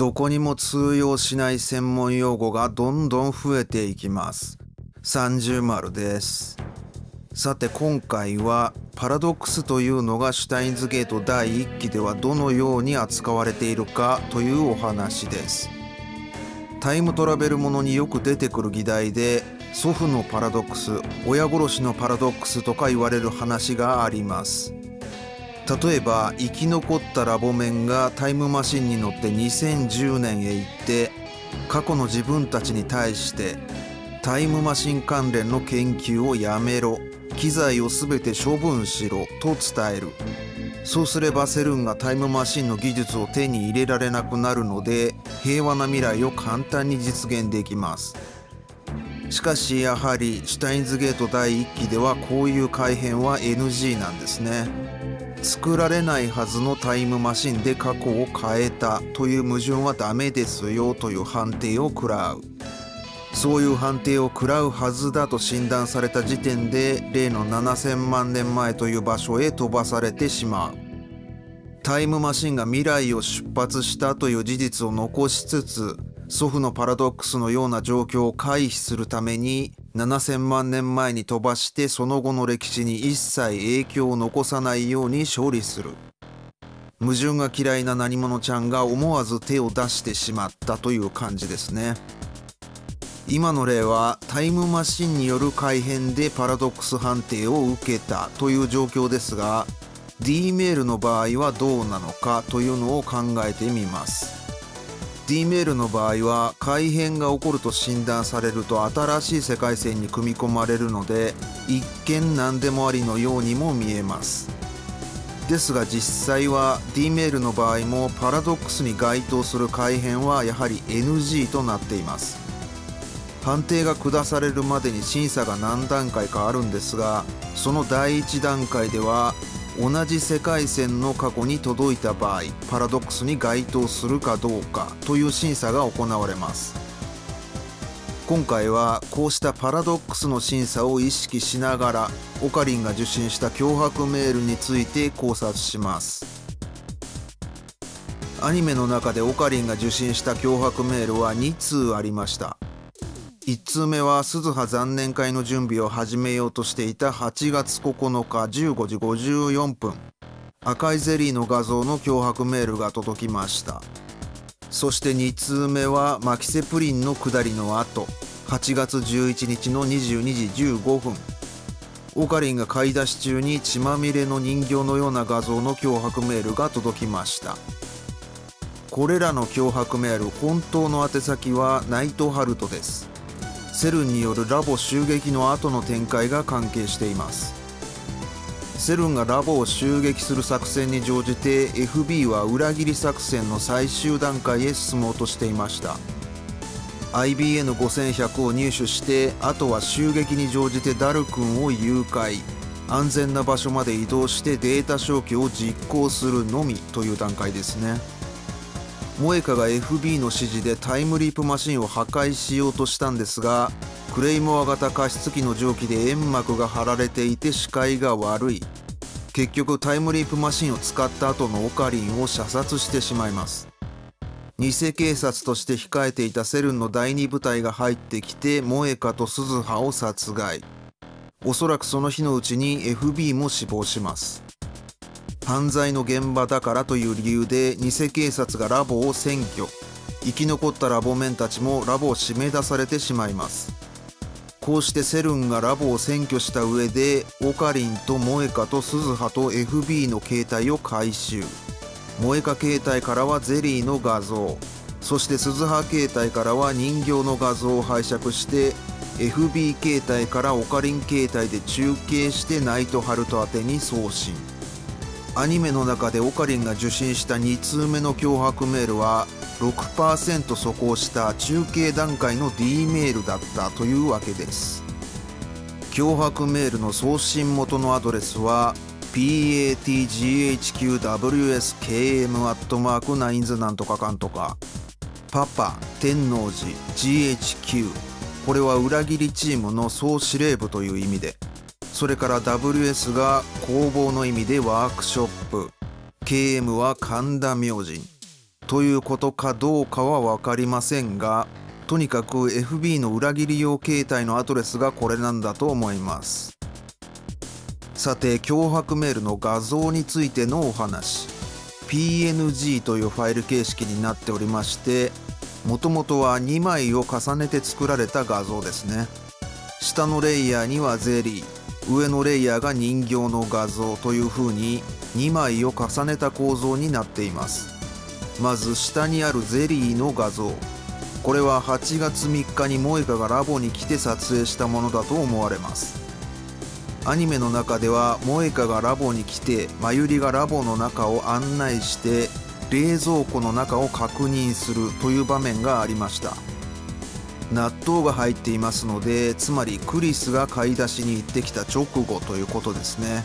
どこにも通用しない専門用語がどんどん増えていきます。30丸です。さて今回はパラドックスというのがシュタインズゲート第1期ではどのように扱われているかというお話です。タイムトラベルものによく出てくる議題で祖父のパラドックス親殺しのパラドックスとか言われる話があります。例えば生き残ったラボメンがタイムマシンに乗って2010年へ行って過去の自分たちに対してタイムマシン関連の研究をやめろ機材を全て処分しろと伝える。そうすればセルンがタイムマシンの技術を手に入れられなくなるので平和な未来を簡単に実現できます。しかしやはりシュタインズゲート第1期ではこういう改変は NG なんですね。作られないはずのタイムマシンで過去を変えたという矛盾はダメですよという判定を食らう。そういう判定を食らうはずだと診断された時点で例の7000万年前という場所へ飛ばされてしまう。タイムマシンが未来を出発したという事実を残しつつ祖父のパラドックスのような状況を回避するために7000万年前に飛ばしてその後の歴史に一切影響を残さないように処理する矛盾が嫌いな何者ちゃんが思わず手を出してしまったという感じですね。今の例はタイムマシンによる改変でパラドックス判定を受けたという状況ですが D メールの場合はどうなのかというのを考えてみます D メールの場合は改変が起こると診断されると新しい世界線に組み込まれるので一見何でもありのようにも見えます。ですが実際は D メールの場合もパラドックスに該当する改変はやはり NG となっています。判定が下されるまでに審査が何段階かあるんですがその第1段階では同じ世界線の過去に届いた場合パラドックスに該当するかどうかという審査が行われます。今回はこうしたパラドックスの審査を意識しながらオカリンが受信した脅迫メールについて考察します。アニメの中でオカリンが受信した脅迫メールは2通ありました。1通目は鈴葉残念会の準備を始めようとしていた8月9日15時54分。赤いゼリーの画像の脅迫メールが届きました。そして2通目はマキセプリンの下りの後。8月11日の22時15分。オカリンが買い出し中に血まみれの人形のような画像の脅迫メールが届きました。これらの脅迫メール本当の宛先はナイトハルトです。セルンによるラボ襲撃の後の展開が関係しています。セルンがラボを襲撃する作戦に乗じて FB は裏切り作戦の最終段階へ進もうとしていました。IBN5100 を入手してあとは襲撃に乗じてダル君を誘拐。安全な場所まで移動してデータ消去を実行するのみという段階ですね。モエカが FB の指示でタイムリープマシンを破壊しようとしたんですがクレイモア型加湿器の蒸気で煙幕が張られていて視界が悪い。結局タイムリープマシンを使った後のオカリンを射殺してしまいます。偽警察として控えていたセルンの第2部隊が入ってきてモエカと鈴葉を殺害。おそらくその日のうちに FB も死亡します。犯罪の現場だからという理由で偽警察がラボを占拠。生き残ったラボメンたちもラボを締め出されてしまいます。こうしてセルンがラボを占拠した上でオカリンとモエカとスズハと FB の携帯を回収。モエカ携帯からはゼリーの画像。そして鈴葉携帯からは人形の画像を拝借して FB 携帯からオカリン携帯で中継してナイトハルト宛てに送信。アニメの中でオカリンが受信した2通目の脅迫メールは6%素行した中継段階の D メールだったというわけです。脅迫メールの送信元のアドレスは patghqwskm なんとかかんとか。パパ天王寺 GHQ これは裏切りチームの総司令部という意味で。それから WS が工房の意味でワークショップ。KM は神田明神。ということかどうかは分かりませんがとにかく FB の裏切り用携帯のアドレスがこれなんだと思います。さて脅迫メールの画像についてのお話。PNG というファイル形式になっておりましてもともとは2枚を重ねて作られた画像ですね。下のレイヤーにはゼリー。上のレイヤーが人形の画像という風に2枚を重ねた構造になっています。まず下にあるゼリーの画像。これは8月3日に萌歌がラボに来て撮影したものだと思われます。アニメの中では萌歌がラボに来てまゆりがラボの中を案内して冷蔵庫の中を確認するという場面がありました。納豆が入っていますのでつまりクリスが買い出しに行ってきた直後ということですね。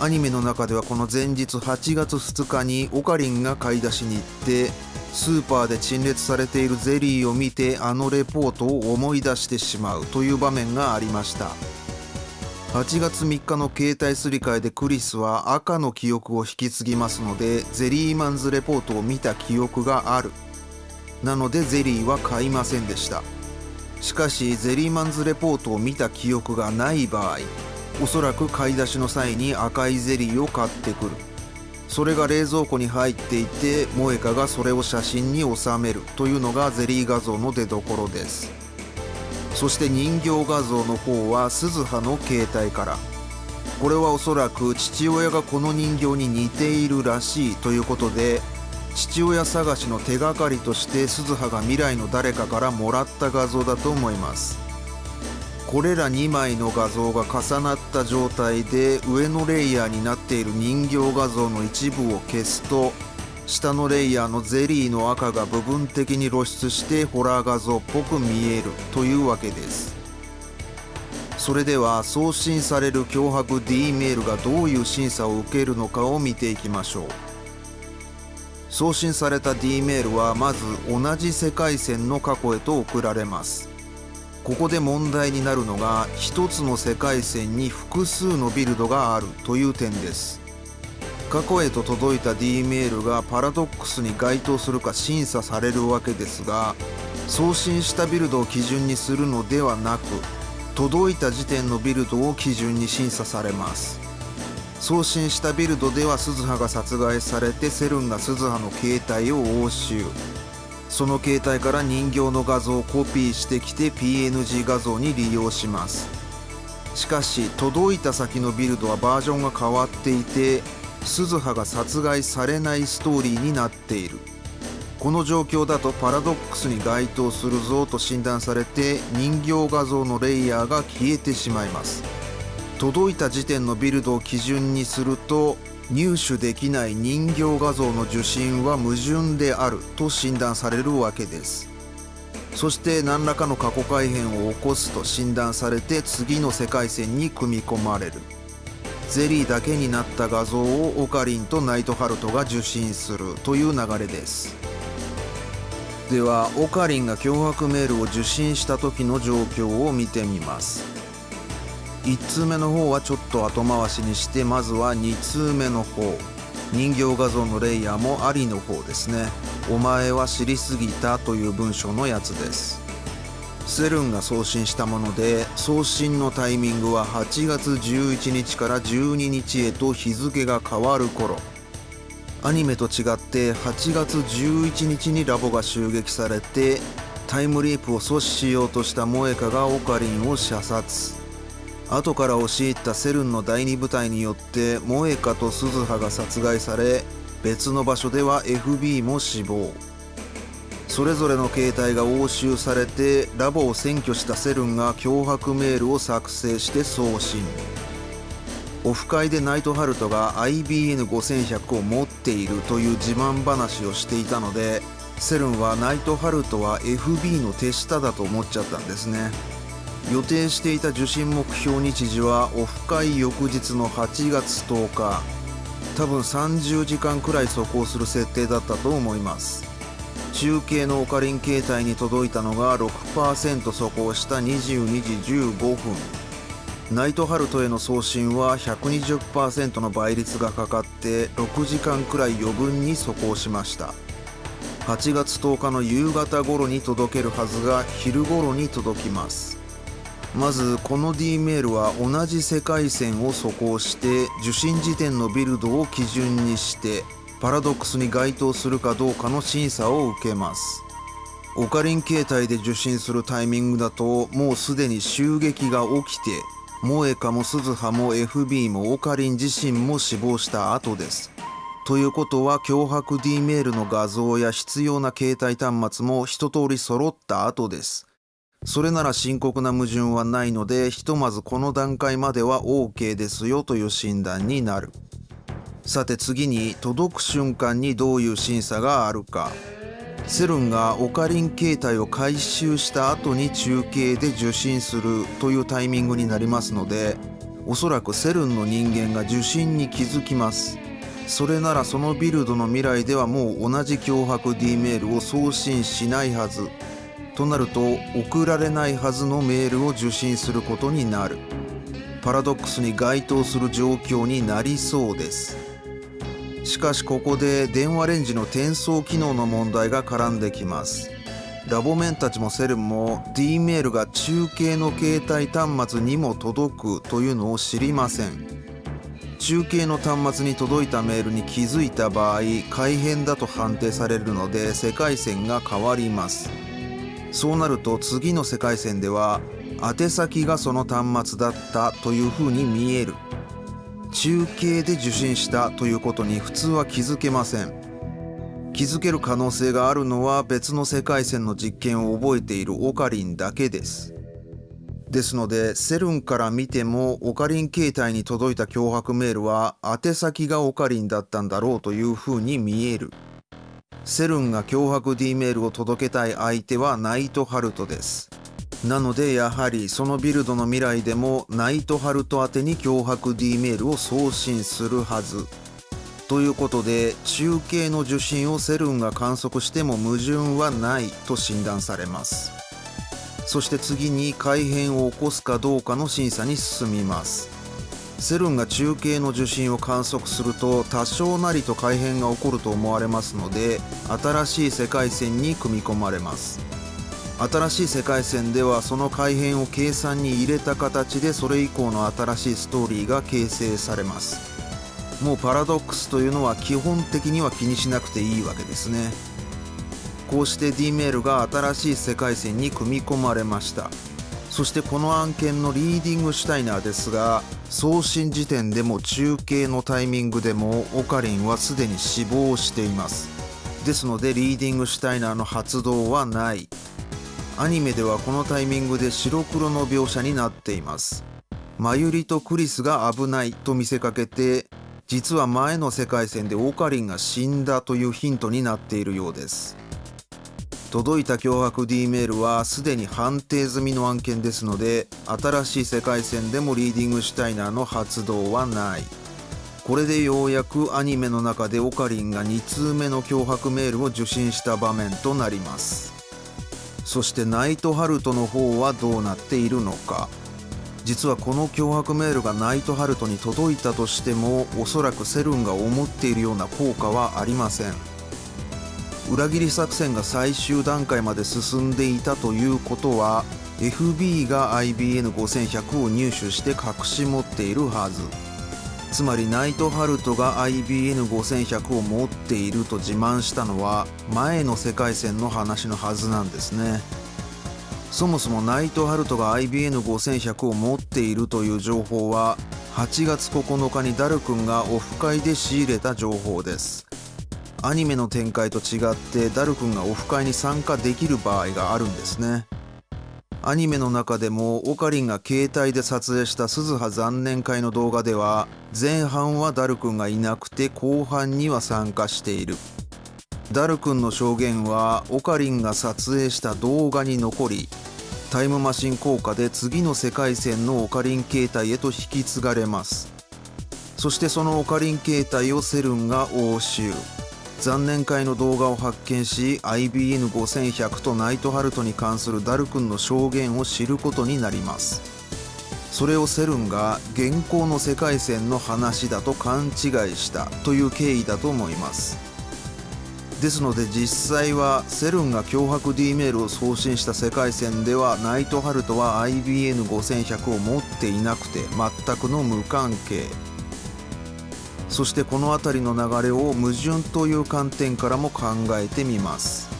アニメの中ではこの前日8月2日にオカリンが買い出しに行ってスーパーで陳列されているゼリーを見てあのレポートを思い出してしまうという場面がありました。8月3日の携帯すり替えでクリスは赤の記憶を引き継ぎますのでゼリーマンズレポートを見た記憶がある。なのでゼリーは買いませんでした。しかしゼリーマンズレポートを見た記憶がない場合おそらく買い出しの際に赤いゼリーを買ってくる。それが冷蔵庫に入っていて萌香がそれを写真に収める。というのがゼリー画像の出どころです。そして人形画像の方は鈴葉の携帯から。これはおそらく父親がこの人形に似ているらしいということで父親探しの手がかりとして鈴葉が未来の誰かからもらった画像だと思います。これら2枚の画像が重なった状態で上のレイヤーになっている人形画像の一部を消すと下のレイヤーのゼリーの赤が部分的に露出してホラー画像っぽく見えるというわけです。それでは送信される脅迫 D メールがどういう審査を受けるのかを見ていきましょう。送信された D メールはまず同じ世界線の過去へと送られます。ここで問題になるのが一つの世界線に複数のビルドがあるという点です。過去へと届いた D メールがパラドックスに該当するか審査されるわけですが送信したビルドを基準にするのではなく届いた時点のビルドを基準に審査されます。送信したビルドでは鈴葉が殺害されてセルンが鈴葉の携帯を押収。その携帯から人形の画像をコピーしてきて PNG 画像に利用します。しかし届いた先のビルドはバージョンが変わっていて鈴葉が殺害されないストーリーになっている。この状況だとパラドックスに該当するぞと診断されて人形画像のレイヤーが消えてしまいます。届いた時点のビルドを基準にすると入手できない人形画像の受信は矛盾であると診断されるわけです。そして何らかの過去改変を起こすと診断されて次の世界線に組み込まれる。ゼリーだけになった画像をオカリンとナイトハルトが受信するという流れです。ではオカリンが脅迫メールを受信した時の状況を見てみます。1通目の方はちょっと後回しにしてまずは2通目の方。人形画像のレイヤーもありの方ですね。お前は知りすぎたという文章のやつです。セルンが送信したもので送信のタイミングは8月11日から12日へと日付が変わる頃。アニメと違って8月11日にラボが襲撃されてタイムリープを阻止しようとした萌香がオカリンを射殺。後から押し入ったセルンの第2部隊によって萌香と鈴葉が殺害され別の場所では FB も死亡。それぞれの携帯が押収されてラボを占拠したセルンが脅迫メールを作成して送信。オフ会でナイトハルトが IBN5100 を持っているという自慢話をしていたのでセルンはナイトハルトは FB の手下だと思っちゃったんですね。予定していた受信目標日時はオフ会翌日の8月10日。多分30時間くらい走行する設定だったと思います。中継のオカリン携帯に届いたのが6%走行した22時15分。ナイトハルトへの送信は120%の倍率がかかって6時間くらい余分に走行しました。8月10日の夕方頃に届けるはずが昼頃に届きます。まずこの D メールは同じ世界線を素行して受信時点のビルドを基準にしてパラドックスに該当するかどうかの審査を受けます。オカリン形態で受信するタイミングだともうすでに襲撃が起きてモエカもスズハも FB もオカリン自身も死亡した後です。ということは脅迫 D メールの画像や必要な携帯端末も一通り揃った後です。それなら深刻な矛盾はないのでひとまずこの段階までは OK ですよという診断になる。さて次に届く瞬間にどういう審査があるか。セルンがオカリン形態を回収した後に中継で受信するというタイミングになりますのでおそらくセルンの人間が受信に気づきます。それならそのビルドの未来ではもう同じ脅迫 D メールを送信しないはず。となると送られないはずのメールを受信することになる。パラドックスに該当する状況になりそうです。しかしここで電話レンジの転送機能の問題が絡んできます。ラボメンたちもセルンも D メールが中継の携帯端末にも届くというのを知りません。中継の端末に届いたメールに気づいた場合改変だと判定されるので世界線が変わります。そうなると次の世界線では宛先がその端末だったというふうに見える。中継で受信したということに普通は気づけません。気づける可能性があるのは別の世界線の実験を覚えているオカリンだけです。ですのでセルンから見てもオカリン携帯に届いた脅迫メールは宛先がオカリンだったんだろうというふうに見える。セルンが脅迫 D メールを届けたい相手はナイトハルトです。なのでやはりそのビルドの未来でもナイトハルト宛てに脅迫 D メールを送信するはず。ということで中継の受信をセルンが観測しても矛盾はないと診断されます。そして次に改変を起こすかどうかの審査に進みます。セルンが中継の受信を観測すると多少なりと改変が起こると思われますので新しい世界線に組み込まれます。新しい世界線ではその改変を計算に入れた形でそれ以降の新しいストーリーが形成されます。もうパラドックスというのは基本的には気にしなくていいわけですね。こうして D メールが新しい世界線に組み込まれました。そしてこの案件のリーディングシュタイナーですが送信時点でも中継のタイミングでもオカリンはすでに死亡しています。ですのでリーディングシュタイナーの発動はない。アニメではこのタイミングで白黒の描写になっています。マユリとクリスが危ないと見せかけて実は前の世界線でオカリンが死んだというヒントになっているようです。届いた脅迫 D メールはすでに判定済みの案件ですので新しい世界線でもリーディングシュタイナーの発動はない。これでようやくアニメの中でオカリンが2通目の脅迫メールを受信した場面となります。そしてナイトハルトの方はどうなっているのか。実はこの脅迫メールがナイトハルトに届いたとしてもおそらくセルンが思っているような効果はありません。裏切り作戦が最終段階まで進んでいたということは FB が IBN5100 を入手して隠し持っているはず。つまりナイトハルトが IBN5100 を持っていると自慢したのは前の世界線の話のはずなんですね。そもそもナイトハルトが IBN5100 を持っているという情報は8月9日にダル君がオフ会で仕入れた情報です。アニメの展開と違ってダル君がオフ会に参加できる場合があるんですね。アニメの中でもオカリンが携帯で撮影した鈴葉残念会の動画では前半はダル君がいなくて後半には参加している。ダル君の証言はオカリンが撮影した動画に残りタイムマシン効果で次の世界線のオカリン形態へと引き継がれます。そしてそのオカリン形態をセルンが押収。残念会の動画を発見し IBN5100 とナイトハルトに関するダル君の証言を知ることになります。それをセルンが現行の世界線の話だと勘違いしたという経緯だと思います。ですので実際はセルンが脅迫 D メールを送信した世界線ではナイトハルトは IBN5100 を持っていなくて全くの無関係。そしてこの辺りの流れを矛盾という観点からも考えてみます。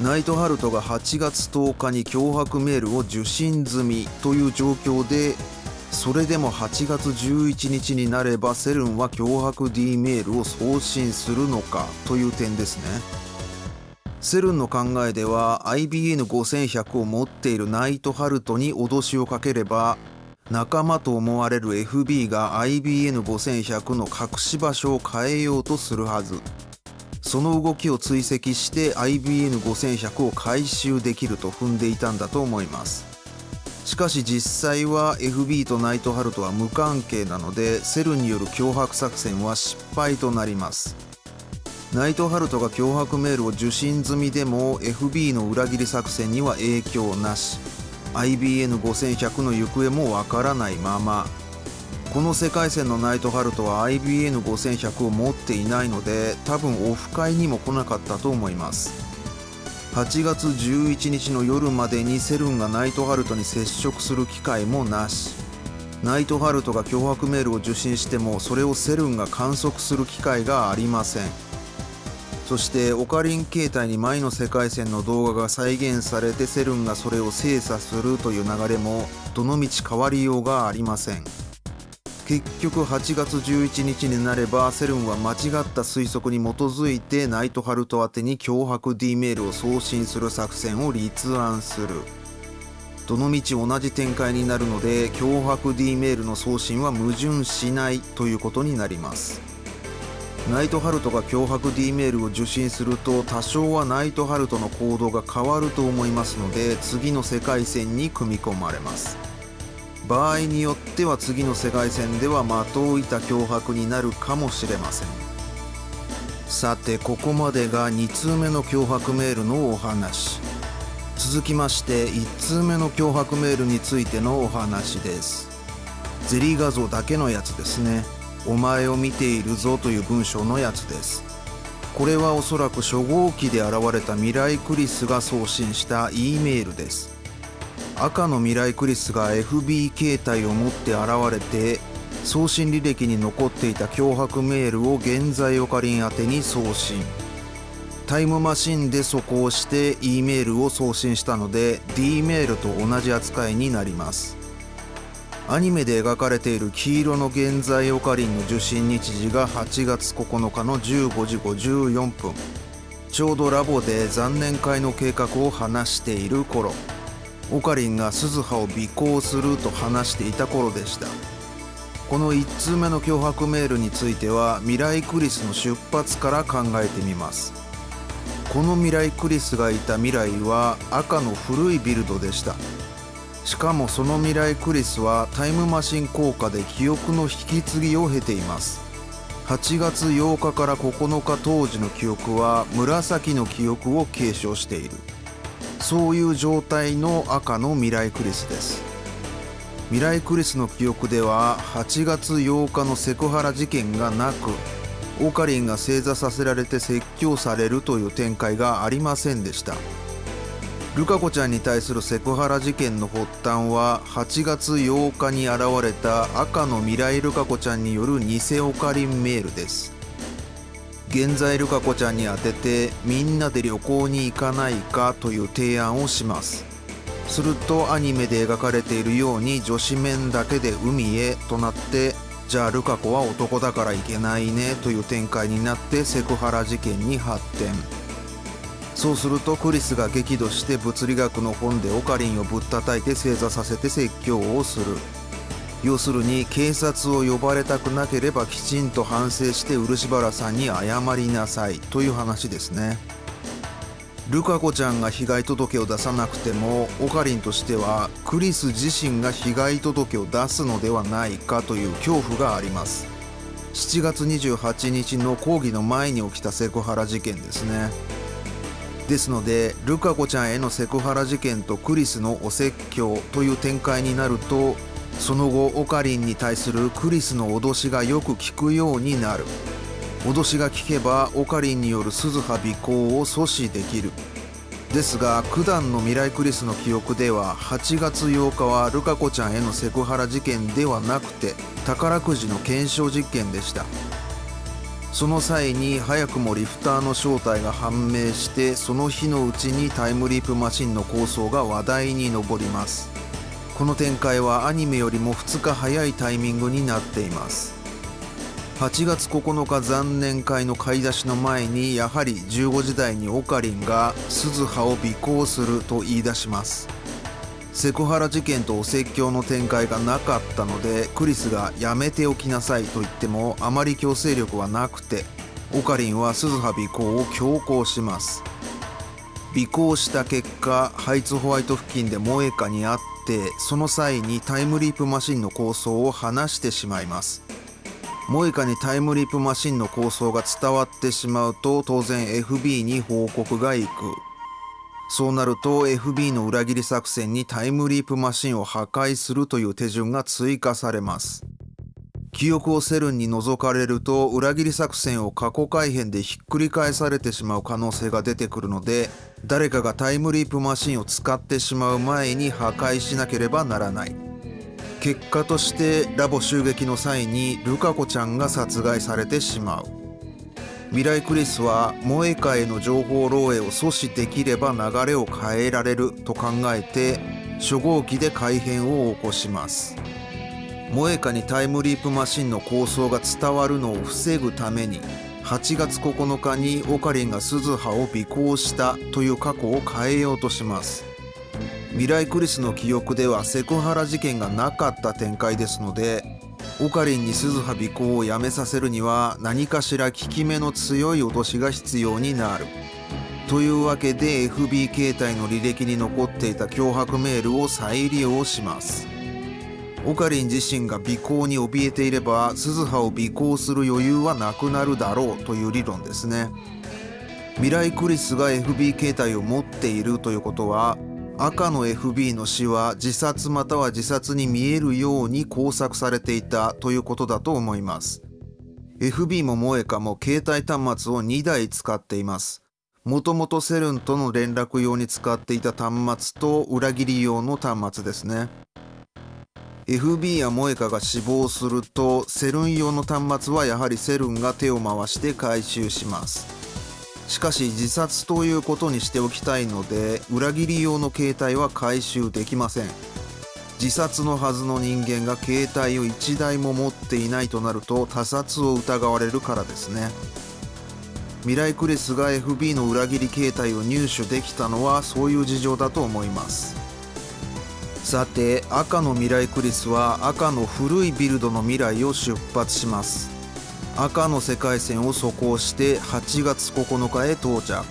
ナイトハルトが8月10日に脅迫メールを受信済みという状況でそれでも8月11日になればセルンは脅迫 D メールを送信するのかという点ですね。セルンの考えでは IBN5100 を持っているナイトハルトに脅しをかければ仲間と思われる FB が IBN5100 の隠し場所を変えようとするはず。その動きを追跡して IBN5100 を回収できると踏んでいたんだと思います。しかし実際は FB とナイトハルトは無関係なのでセルによる脅迫作戦は失敗となります。ナイトハルトが脅迫メールを受信済みでも FB の裏切り作戦には影響なし。IBN5100 の行方もわからないまま。この世界線のナイトハルトは IBN5100 を持っていないので多分オフ会にも来なかったと思います。8月11日の夜までにセルンがナイトハルトに接触する機会もなし。ナイトハルトが脅迫メールを受信してもそれをセルンが観測する機会がありません。そしてオカリン形態に前の世界線の動画が再現されてセルンがそれを精査するという流れもどのみち変わりようがありません。結局8月11日になればセルンは間違った推測に基づいてナイトハルト宛てに脅迫 D メールを送信する作戦を立案する。どのみち同じ展開になるので脅迫 D メールの送信は矛盾しないということになります。ナイトハルトが脅迫 D メールを受信すると多少はナイトハルトの行動が変わると思いますので次の世界線に組み込まれます。場合によっては次の世界線では的を射た脅迫になるかもしれません。さてここまでが2通目の脅迫メールのお話。続きまして1通目の脅迫メールについてのお話です。ゼリー画像だけのやつですね。お前を見ているぞという文章のやつです。これはおそらく初号機で現れた未来クリスが送信した E メールです。赤の未来クリスが FB 形態を持って現れて送信履歴に残っていた脅迫メールを現在オカリン宛てに送信。タイムマシンでそこをして E メールを送信したので D メールと同じ扱いになります。アニメで描かれている黄色の現在オカリンの受信日時が8月9日の15時54分。ちょうどラボで残念会の計画を話している頃オカリンが鈴葉を尾行すると話していた頃でした。この1通目の脅迫メールについては未来クリスの出発から考えてみます。この未来クリスがいた未来は赤の古いビルドでした。しかもその未来クリスはタイムマシン効果で記憶の引き継ぎを経ています。8月8日から9日当時の記憶は紫の記憶を継承している。そういう状態の赤の未来クリスです。未来クリスの記憶では8月8日のセクハラ事件がなくオカリンが正座させられて説教されるという展開がありませんでした。ルカ子ちゃんに対するセクハラ事件の発端は8月8日に現れた赤の未来ルカ子ちゃんによる偽オカリンメールです。現在ルカ子ちゃんに宛ててみんなで旅行に行かないかという提案をします。するとアニメで描かれているように女子面だけで海へとなってじゃあルカ子は男だから行けないねという展開になってセクハラ事件に発展。そうするとクリスが激怒して物理学の本でオカリンをぶったたいて正座させて説教をする。要するに警察を呼ばれたくなければきちんと反省して漆原さんに謝りなさいという話ですね。ルカ子ちゃんが被害届を出さなくてもオカリンとしてはクリス自身が被害届を出すのではないかという恐怖があります。7月28日の講義の前に起きたセクハラ事件ですね。ですのでルカ子ちゃんへのセクハラ事件とクリスのお説教という展開になるとその後オカリンに対するクリスの脅しがよく効くようになる。脅しが効けばオカリンによる鈴葉尾行を阻止できる。ですが九段の未来クリスの記憶では8月8日はルカ子ちゃんへのセクハラ事件ではなくて宝くじの検証実験でした。その際に早くもリフターの正体が判明してその日のうちにタイムリープマシンの構想が話題に上ります。この展開はアニメよりも2日早いタイミングになっています。8月9日残念会の買い出しの前にやはり15時台にオカリンが鈴葉を尾行すると言い出します。セクハラ事件とお説教の展開がなかったのでクリスがやめておきなさいと言ってもあまり強制力はなくてオカリンは鈴葉尾行を強行します。尾行した結果ハイツホワイト付近で萌歌に会ってその際にタイムリープマシンの構想を話してしまいます。モイカにタイムリープマシンの構想が伝わってしまうと当然 FB に報告が行く。そうなると FB の裏切り作戦にタイムリープマシンを破壊するという手順が追加されます。記憶をセルンに覗かれると裏切り作戦を過去改変でひっくり返されてしまう可能性が出てくるので誰かがタイムリープマシンを使ってしまう前に破壊しなければならない。結果としてラボ襲撃の際にルカ子ちゃんが殺害されてしまう。未来クリスは萌えカへの情報漏洩を阻止できれば流れを変えられると考えて初号機で改変を起こします。萌えカにタイムリープマシンの構想が伝わるのを防ぐために8月9日にオカリンが鈴葉を尾行したという過去を変えようとします。未来クリスの記憶ではセクハラ事件がなかった展開ですのでオカリンに鈴葉尾行をやめさせるには何かしら効き目の強い脅しが必要になる。というわけで FB 携帯の履歴に残っていた脅迫メールを再利用します。オカリン自身が尾行に怯えていれば鈴葉を尾行する余裕はなくなるだろうという理論ですね。未来クリスが FB 携帯を持っているということは赤の FB の死は自殺または自殺に見えるように工作されていたということだと思います。FB も萌えかも携帯端末を2台使っています。もともとセルンとの連絡用に使っていた端末と裏切り用の端末ですね。FB や萌かが死亡するとセルン用の端末はやはりセルンが手を回して回収します。しかし自殺ということにしておきたいので裏切り用の携帯は回収できません。自殺のはずの人間が携帯を1台も持っていないとなると他殺を疑われるからですね。未来クリスが FB の裏切り携帯を入手できたのはそういう事情だと思います。さて赤の未来クリスは赤の古いビルドの未来を出発します。赤の世界線を走行して8月9日へ到着。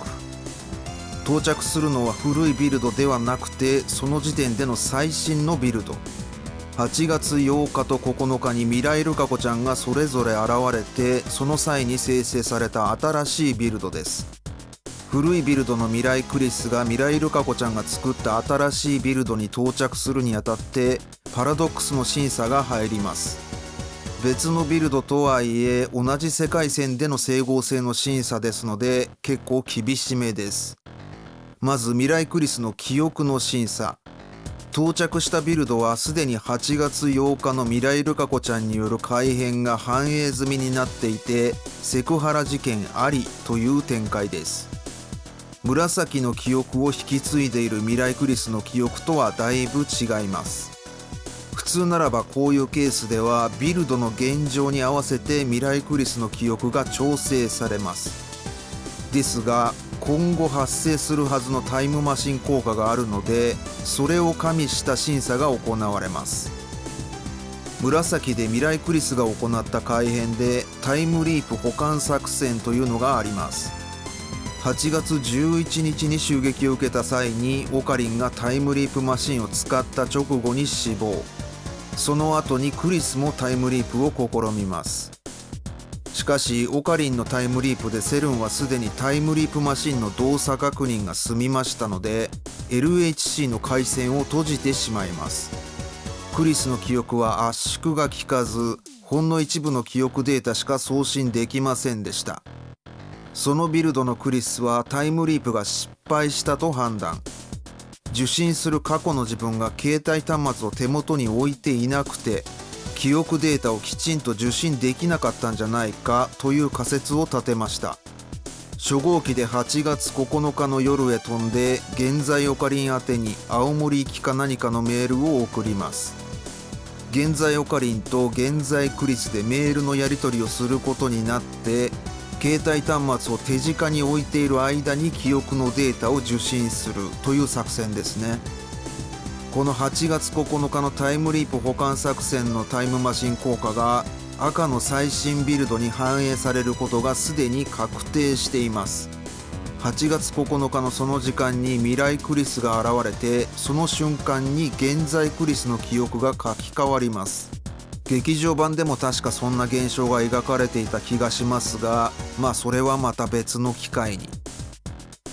到着するのは古いビルドではなくてその時点での最新のビルド。8月8日と9日に未来ルカ子ちゃんがそれぞれ現れてその際に生成された新しいビルドです。古いビルドの未来クリスが未来ルカ子ちゃんが作った新しいビルドに到着するにあたってパラドックスの審査が入ります。別のビルドとはいえ同じ世界線での整合性の審査ですので結構厳しめです。まず未来クリスの記憶の審査。到着したビルドはすでに8月8日の未来ルカ子ちゃんによる改変が反映済みになっていてセクハラ事件ありという展開です。紫の記憶を引き継いでいる未来クリスの記憶とはだいぶ違います。普通ならばこういうケースではビルドの現状に合わせて未来クリスの記憶が調整されます。ですが今後発生するはずのタイムマシン効果があるのでそれを加味した審査が行われます。紫で未来クリスが行った改変でタイムリープ保管作戦というのがあります。8月11日に襲撃を受けた際にオカリンがタイムリープマシンを使った直後に死亡。その後にクリスもタイムリープを試みます。しかしオカリンのタイムリープでセルンはすでにタイムリープマシンの動作確認が済みましたので LHC の回線を閉じてしまいます。クリスの記憶は圧縮が効かずほんの一部の記憶データしか送信できませんでした。そのビルドのクリスはタイムリープが失敗したと判断。受信する過去の自分が携帯端末を手元に置いていなくて記憶データをきちんと受信できなかったんじゃないかという仮説を立てました。初号機で8月9日の夜へ飛んで現在オカリン宛てに青森行きか何かのメールを送ります。現在オカリンと現在クリスでメールのやり取りをすることになって携帯端末を手近に置いている間に記憶のデータを受信するという作戦ですね。この8月9日のタイムリープ保管作戦のタイムマシン効果が赤の最新ビルドに反映されることがすでに確定しています。8月9日のその時間に未来クリスが現れてその瞬間に現在クリスの記憶が書き換わります。劇場版でも確かそんな現象が描かれていた気がしますがまあそれはまた別の機会に。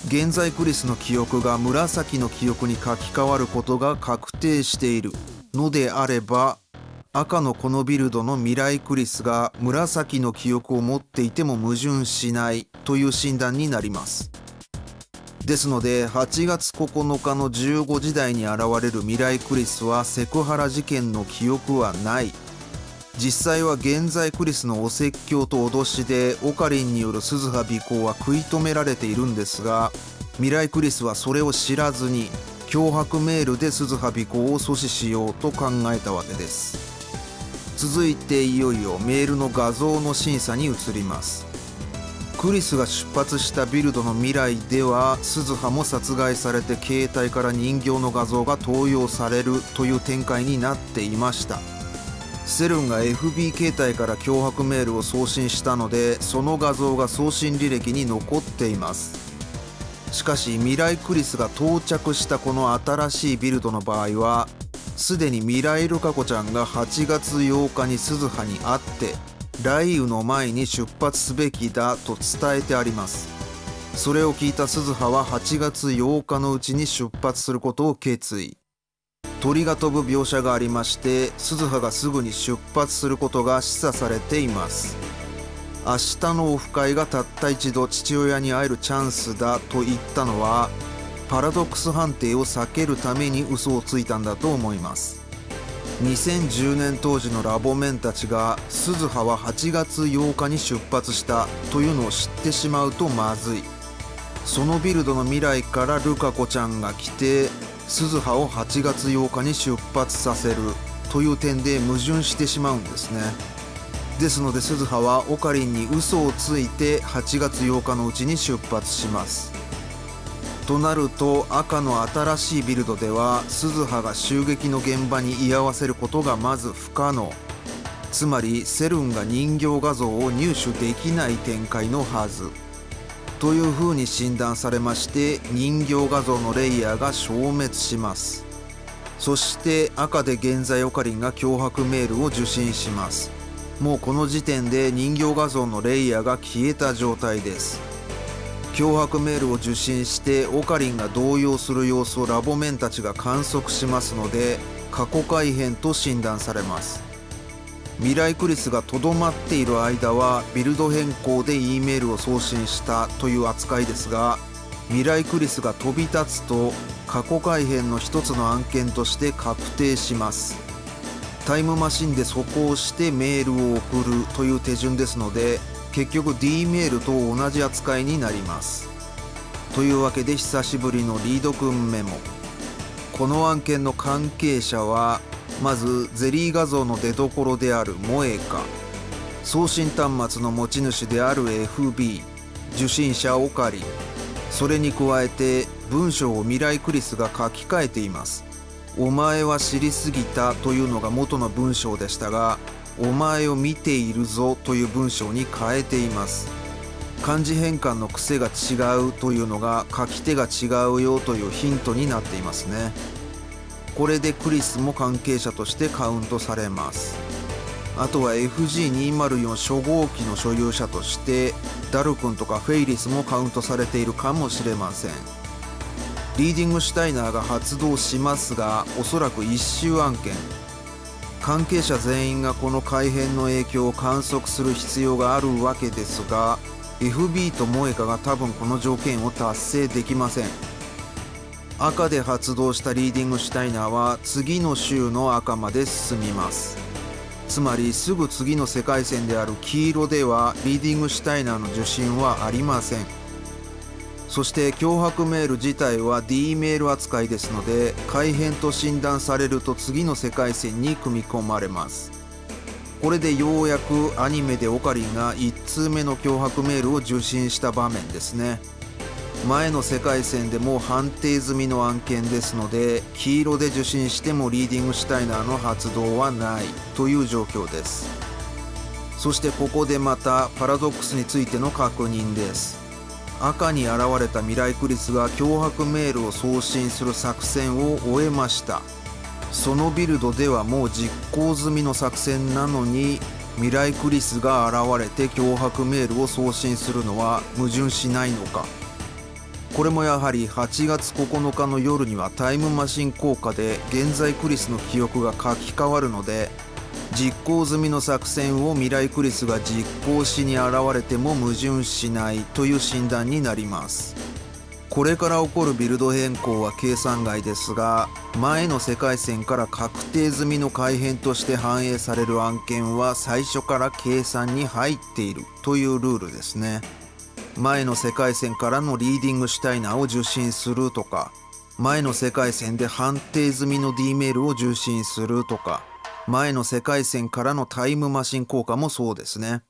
現在クリスの記憶が紫の記憶に書き換わることが確定している。のであれば赤のこのビルドの未来クリスが紫の記憶を持っていても矛盾しない。という診断になります。ですので8月9日の15時台に現れる未来クリスはセクハラ事件の記憶はない。実際は現在クリスのお説教と脅しでオカリンによる鈴葉尾行は食い止められているんですが未来クリスはそれを知らずに脅迫メールで鈴葉尾行を阻止しようと考えたわけです。続いていよいよメールの画像の審査に移ります。クリスが出発したビルドの未来では鈴葉も殺害されて携帯から人形の画像が投用されるという展開になっていました。セルンが FB 携帯から脅迫メールを送信したのでその画像が送信履歴に残っています。しかし未来クリスが到着したこの新しいビルドの場合はすでに未来ルカ子ちゃんが8月8日に鈴葉に会って雷雨の前に出発すべきだと伝えてあります。それを聞いた鈴葉は8月8日のうちに出発することを決意。鳥が飛ぶ描写がありまして鈴葉がすぐに出発することが示唆されています。明日のオフ会がたった一度父親に会えるチャンスだと言ったのはパラドックス判定を避けるために嘘をついたんだと思います。2010年当時のラボメンたちが鈴葉は8月8日に出発したというのを知ってしまうとまずい。そのビルドの未来からルカ子ちゃんが来て鈴葉を8月8日に出発させるという点で矛盾してしまうんですね。ですので鈴葉はオカリンに嘘をついて8月8日のうちに出発します。となると赤の新しいビルドでは鈴葉が襲撃の現場に居合わせることがまず不可能。つまりセルンが人形画像を入手できない展開のはず。というふうに診断されまして人形画像のレイヤーが消滅します。そして赤で現在オカリンが脅迫メールを受信します。もうこの時点で人形画像のレイヤーが消えた状態です。脅迫メールを受信してオカリンが動揺する様子をラボメンたちが観測しますので過去改変と診断されます。未来クリスがとどまっている間はビルド変更で E メールを送信したという扱いですが未来クリスが飛び立つと過去改変の一つの案件として確定します。タイムマシンで速攻してメールを送るという手順ですので結局 D メールと同じ扱いになります。というわけで久しぶりのリードくんメモ。この案件の関係者はまずゼリー画像の出どころであるモエカ。送信端末の持ち主である FB 受信者オカリ。それに加えて文章を未来クリスが書き換えています。お前は知りすぎたというのが元の文章でしたがお前を見ているぞという文章に変えています。漢字変換の癖が違うというのが書き手が違うよというヒントになっていますね。これでクリスも関係者としてカウントされます。あとは FG204 初号機の所有者としてダル君とかフェイリスもカウントされているかもしれません。リーディングシュタイナーが発動しますがおそらく1周案件。関係者全員がこの改変の影響を観測する必要があるわけですが FB とモエカが多分この条件を達成できません。赤で発動したリーディングシュタイナーは次の週の赤まで進みます。つまりすぐ次の世界線である黄色ではリーディングシュタイナーの受信はありません。そして脅迫メール自体は D メール扱いですので改変と診断されると次の世界線に組み込まれます。これでようやくアニメでオカリンが1通目の脅迫メールを受信した場面ですね。前の世界線でも判定済みの案件ですので黄色で受信してもリーディングシュタイナーの発動はないという状況です。そしてここでまたパラドックスについての確認です。赤に現れたミライクリスが脅迫メールを送信する作戦を終えました。そのビルドではもう実行済みの作戦なのにミライクリスが現れて脅迫メールを送信するのは矛盾しないのか。これもやはり8月9日の夜にはタイムマシン効果で現在クリスの記憶が書き換わるので実行済みの作戦を未来クリスが実行しに現れても矛盾しないという診断になります。これから起こるビルド変更は計算外ですが前の世界線から確定済みの改変として反映される案件は最初から計算に入っているというルールですね。前の世界線からのリーディングシュタイナーを受信するとか前の世界線で判定済みの D メールを受信するとか前の世界線からのタイムマシン効果もそうですね。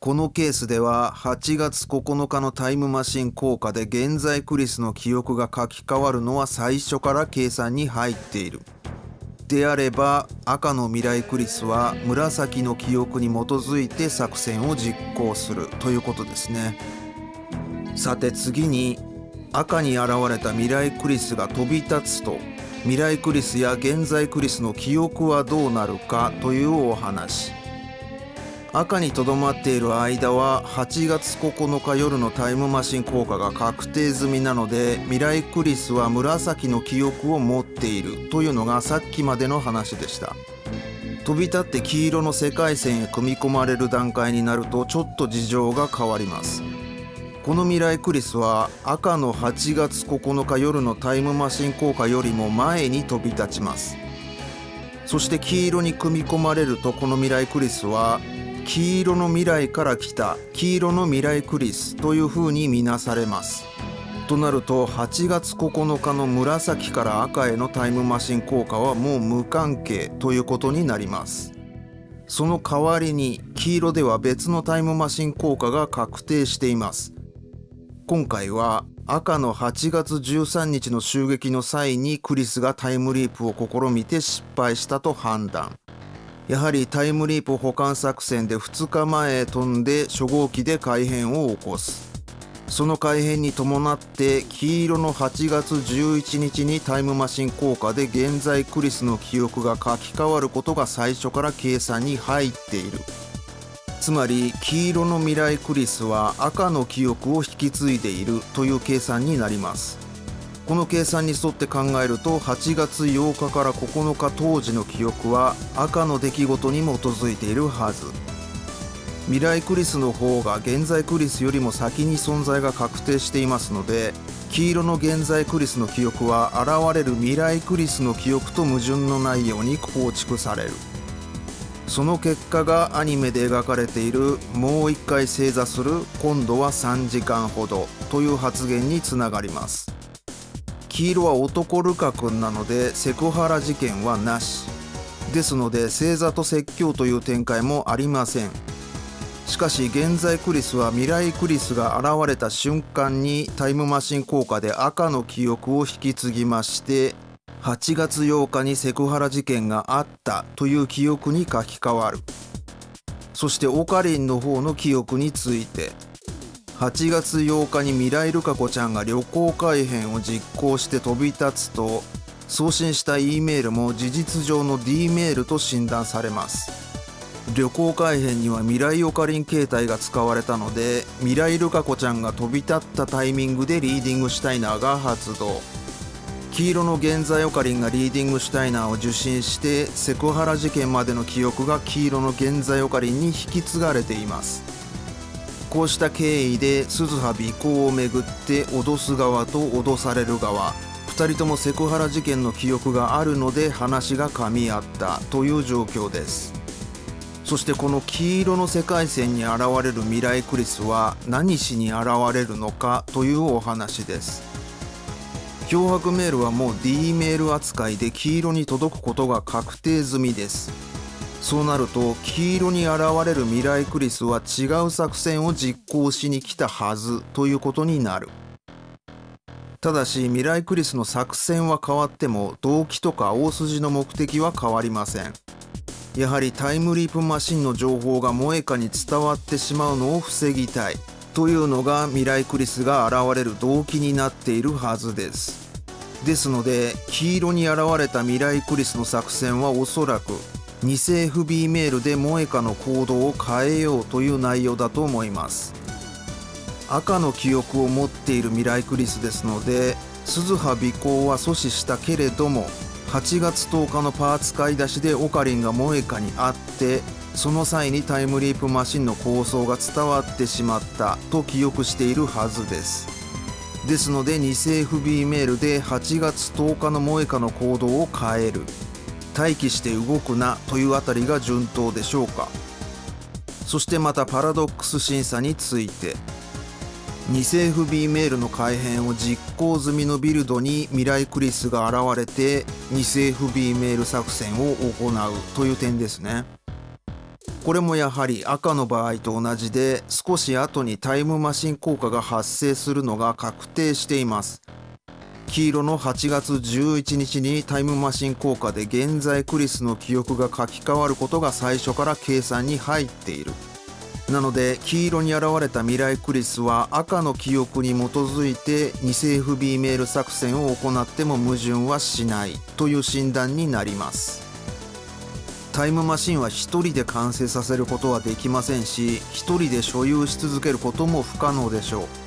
このケースでは8月9日のタイムマシン効果で現在クリスの記憶が書き換わるのは最初から計算に入っている。であれば赤の未来クリスは紫の記憶に基づいて作戦を実行するということですね。さて次に赤に現れた未来クリスが飛び立つと未来クリスや現在クリスの記憶はどうなるかというお話。赤にとどまっている間は8月9日夜のタイムマシン効果が確定済みなので未来クリスは紫の記憶を持っているというのがさっきまでの話でした。飛び立って黄色の世界線へ組み込まれる段階になるとちょっと事情が変わります。この未来クリスは赤の8月9日夜のタイムマシン効果よりも前に飛び立ちます。そして黄色に組み込まれるとこの未来クリスは黄色の未来から来た黄色の未来クリスというふうに見なされます。となると8月9日の紫から赤へのタイムマシン効果はもう無関係ということになります。その代わりに黄色では別のタイムマシン効果が確定しています。今回は赤の8月13日の襲撃の際にクリスがタイムリープを試みて失敗したと判断。やはりタイムリープ保管作戦で2日前へ飛んで初号機で改変を起こす。その改変に伴って黄色の8月11日にタイムマシン効果で現在クリスの記憶が書き換わることが最初から計算に入っている。つまり黄色の未来クリスは赤の記憶を引き継いでいるという計算になります。この計算に沿って考えると8月8日から9日当時の記憶は赤の出来事に基づいているはず。未来クリスの方が現在クリスよりも先に存在が確定していますので黄色の現在クリスの記憶は現れる未来クリスの記憶と矛盾のないように構築される。その結果がアニメで描かれているもう一回正座する今度は3時間ほどという発言につながります。黄色は男ルカ君なのでセクハラ事件はなし。ですので星座と説教という展開もありません。しかし現在クリスは未来クリスが現れた瞬間にタイムマシン効果で赤の記憶を引き継ぎまして8月8日にセクハラ事件があったという記憶に書き換わる。そしてオカリンの方の記憶について。8月8日に未来ルカ子ちゃんが旅行改変を実行して飛び立つと送信した E メールも事実上の D メールと診断されます。旅行改変には未来オカリン形態が使われたので未来ルカ子ちゃんが飛び立ったタイミングでリーディングシュタイナーが発動黄色の現在オカリンがリーディングシュタイナーを受信してセクハラ事件までの記憶が黄色の現在オカリンに引き継がれています。こうした経緯で鈴葉尾行をめぐって脅す側と脅される側。2人ともセクハラ事件の記憶があるので話が噛み合ったという状況です。そしてこの黄色の世界線に現れる未来クリスは何しに現れるのかというお話です。脅迫メールはもう D メール扱いで黄色に届くことが確定済みです。そうなると黄色に現れる未来クリスは違う作戦を実行しに来たはずということになる。ただし未来クリスの作戦は変わっても動機とか大筋の目的は変わりません。やはりタイムリープマシンの情報が萌歌に伝わってしまうのを防ぎたいというのが未来クリスが現れる動機になっているはずです。ですので黄色に現れた未来クリスの作戦はおそらく偽 FB メールで萌歌の行動を変えようという内容だと思います。赤の記憶を持っている未来クリスですので鈴葉尾行は阻止したけれども8月10日のパーツ買い出しでオカリンが萌歌に会ってその際にタイムリープマシンの構想が伝わってしまったと記憶しているはずです。ですので偽 FB メールで8月10日の萌歌の行動を変える。待機して動くなというあたりが順当でしょうか。そしてまたパラドックス審査について偽 FB メールの改変を実行済みのビルドに未来クリスが現れて偽 FB メール作戦を行うという点ですね。これもやはり赤の場合と同じで少し後にタイムマシン効果が発生するのが確定しています。黄色の8月11日にタイムマシン効果で現在クリスの記憶が書き換わることが最初から計算に入っている。なので黄色に現れた未来クリスは赤の記憶に基づいて偽 FB メール作戦を行っても矛盾はしないという診断になります。タイムマシンは1人で完成させることはできませんし1人で所有し続けることも不可能でしょう。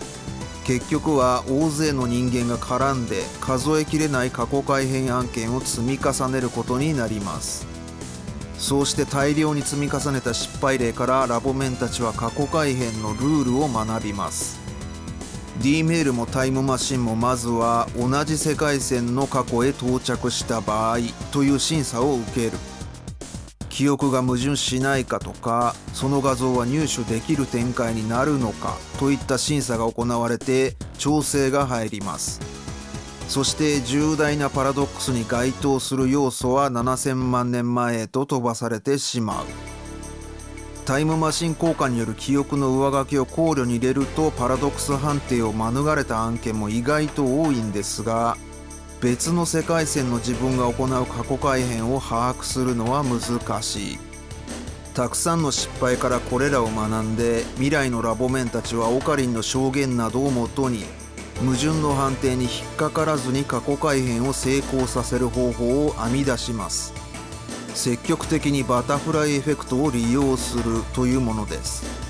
結局は大勢の人間が絡んで数えきれない過去改変案件を積み重ねることになります。そうして大量に積み重ねた失敗例からラボメンたちは過去改変のルールを学びます。D メールもタイムマシンもまずは同じ世界線の過去へ到着した場合という審査を受ける。記憶が矛盾しないかとかその画像は入手できる展開になるのかといった審査が行われて調整が入ります。そして重大なパラドックスに該当する要素は7000万年前へと飛ばされてしまう。タイムマシン効果による記憶の上書きを考慮に入れるとパラドックス判定を免れた案件も意外と多いんですが別の世界線の自分が行う過去改変を把握するのは難しい。たくさんの失敗からこれらを学んで未来のラボメンたちはオカリンの証言などをもとに矛盾の判定に引っかからずに過去改変を成功させる方法を編み出します。積極的にバタフライエフェクトを利用するというものです。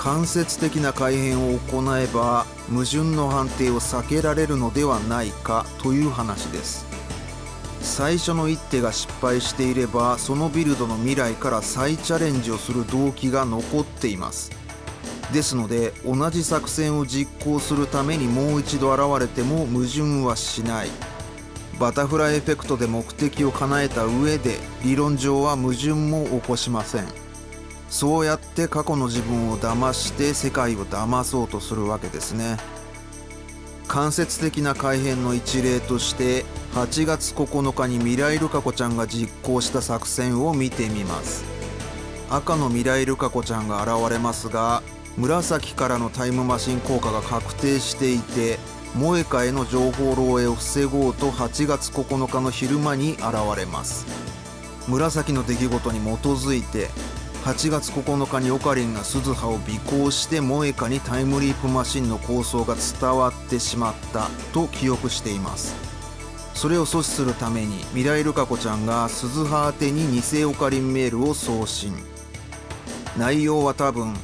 間接的な改変を行えば矛盾の判定を避けられるのではないかという話です。最初の一手が失敗していればそのビルドの未来から再チャレンジをする動機が残っています。ですので同じ作戦を実行するためにもう一度現れても矛盾はしない。バタフライエフェクトで目的を叶えた上で理論上は矛盾も起こしません。そうやって過去の自分を騙して世界を騙そうとするわけですね。間接的な改変の一例として8月9日に未来ルカ子ちゃんが実行した作戦を見てみます。赤の未来ルカ子ちゃんが現れますが紫からのタイムマシン効果が確定していて萌えかへの情報漏洩を防ごうと8月9日の昼間に現れます。紫の出来事に基づいて8月9日にオカリンが鈴葉を尾行して萌えかにタイムリープマシンの構想が伝わってしまったと記憶しています。それを阻止するために未来ルカ子ちゃんが鈴葉宛に偽オカリンメールを送信。内容は多分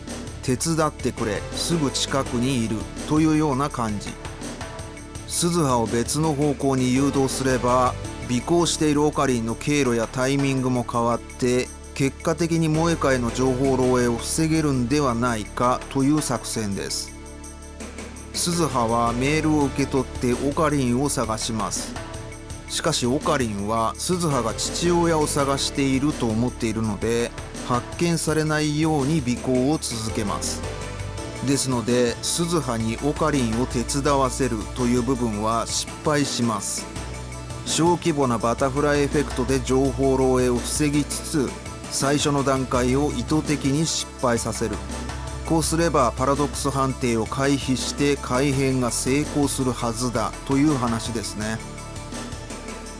手伝ってくれすぐ近くにいるというような感じ。鈴葉を別の方向に誘導すれば尾行しているオカリンの経路やタイミングも変わって結果的に萌え会の情報漏洩を防げるんではないかという作戦です。鈴葉はメールを受け取ってオカリンを探します。しかしオカリンは鈴葉が父親を探していると思っているので発見されないように尾行を続けます。ですので鈴葉にオカリンを手伝わせるという部分は失敗します。小規模なバタフライエフェクトで情報漏洩を防ぎつつ最初の段階を意図的に失敗させる。こうすればパラドックス判定を回避して改変が成功するはずだという話ですね。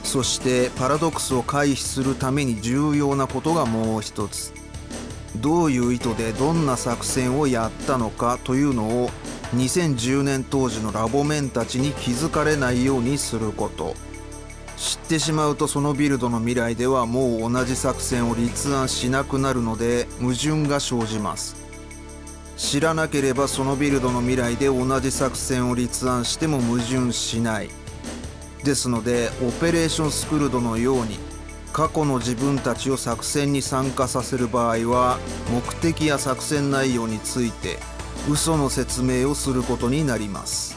そしてパラドックスを回避するために重要なことがもう一つ。どういう意図でどんな作戦をやったのかというのを2010年当時のラボメンたちに気づかれないようにすること。知ってしまうとそのビルドの未来ではもう同じ作戦を立案しなくなるので矛盾が生じます。知らなければそのビルドの未来で同じ作戦を立案しても矛盾しない。ですのでオペレーションスクールドのように過去の自分たちを作戦に参加させる場合は目的や作戦内容について嘘の説明をすることになります。